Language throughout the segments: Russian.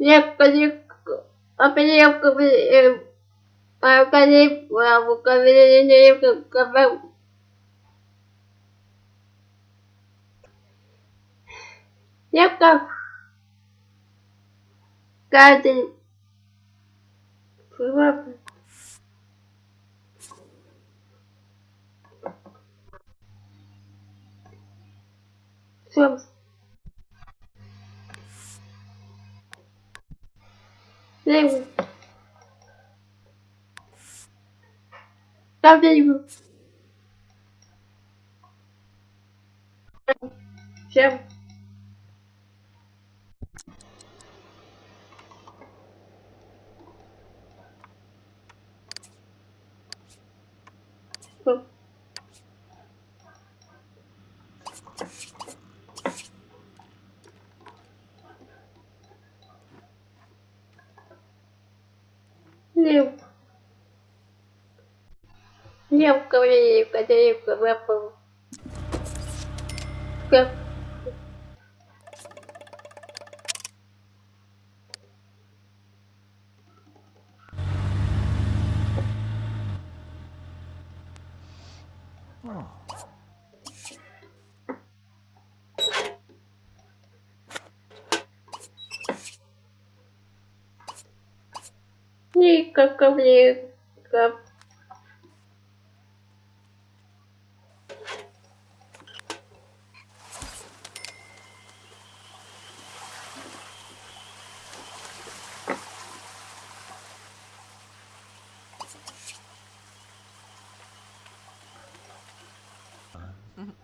необходимо определить организм Veio. Tá vivo. tchau. Liều Liều cơ gì cơ gì cơ bơ bơ Cơ Oh. Никаков левка.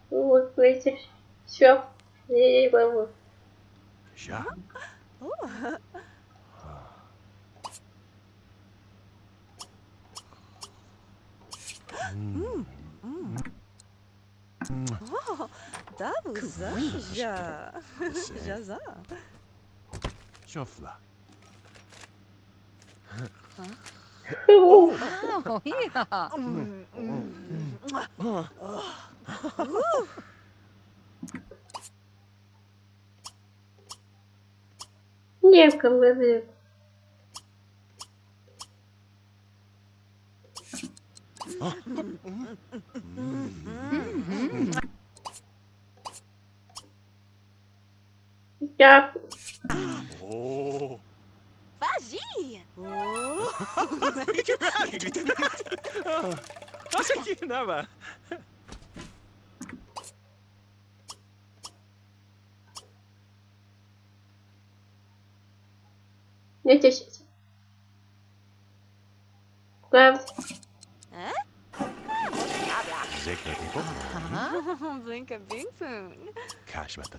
Вот видишь, все, не могу. Şofla. Oh, yeah. Левка, левка. Я Oo. Vagi. Asaki ne var? Zig looking for huh? Blink a bing soon. Cash about the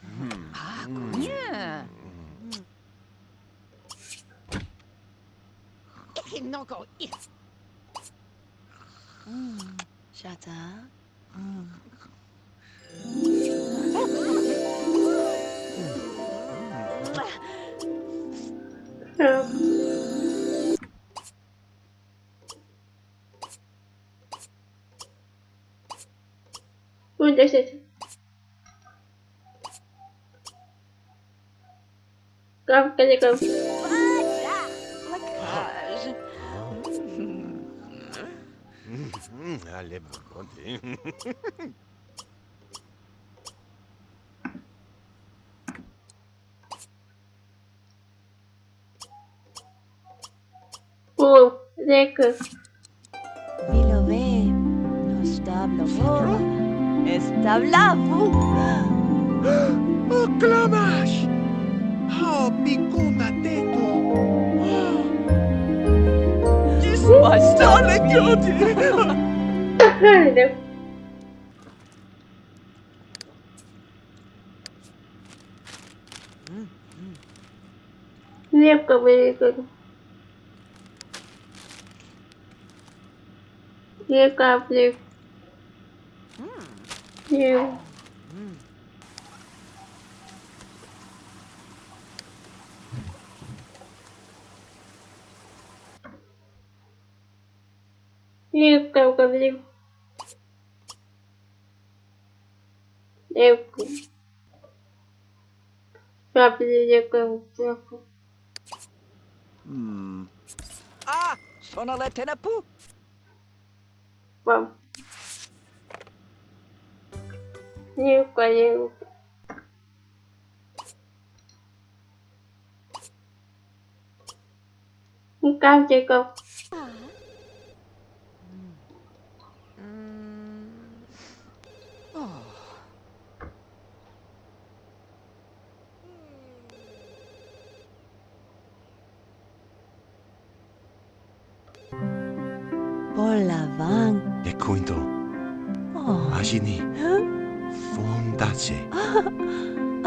Hmm. Yeah. Hm. no go it. Hm. Shut up. Hm. presta atenção. Calma, cadê, calma? Pô, Zeca. Vilo B, nos dá blofora. Está blavo. O klamash! Ha, bikuna teto! Ismaştan. Правильно. Лепка выиграла. Лепка, леп. Леп. Лепка, леп. Лепка. Капелек, капелек. Hmm. Ah, sonale tenapu. Пам. Ливка, ливка. nhiêu quá nhiêu không cao chơi con Hola, Van. Te cuento. Oh. Allí ni. Fondację.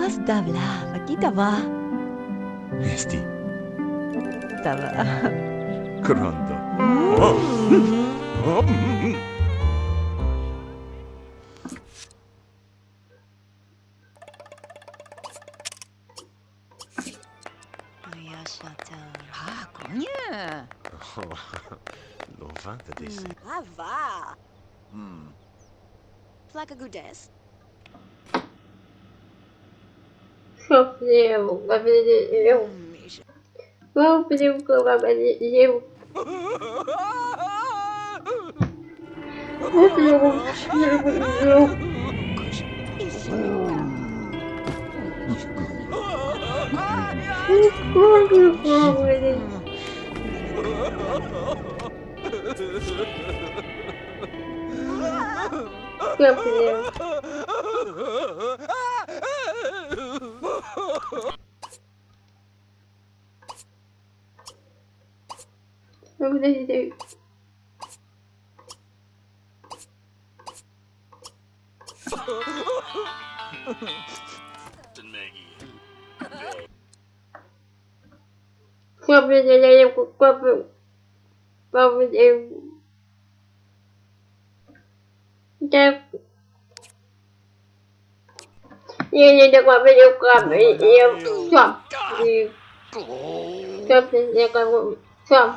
Оставла, покитава. Esti. Tava. Krondo. O! O! Ah, cognha! Louvada desse. Hm. Ah. Hm. Placa Gudes. sofreu, mas eu. Vamos pedir um cama, mas eu. Eu não Esconde o fogo, ele. Campeão. Капелек, капелек. Капелек, капелек. Капелек. Капелек. Капелек, Nhìn nhìn được mà bây giờ cầm yêu cầm Cầm Cầm Cầm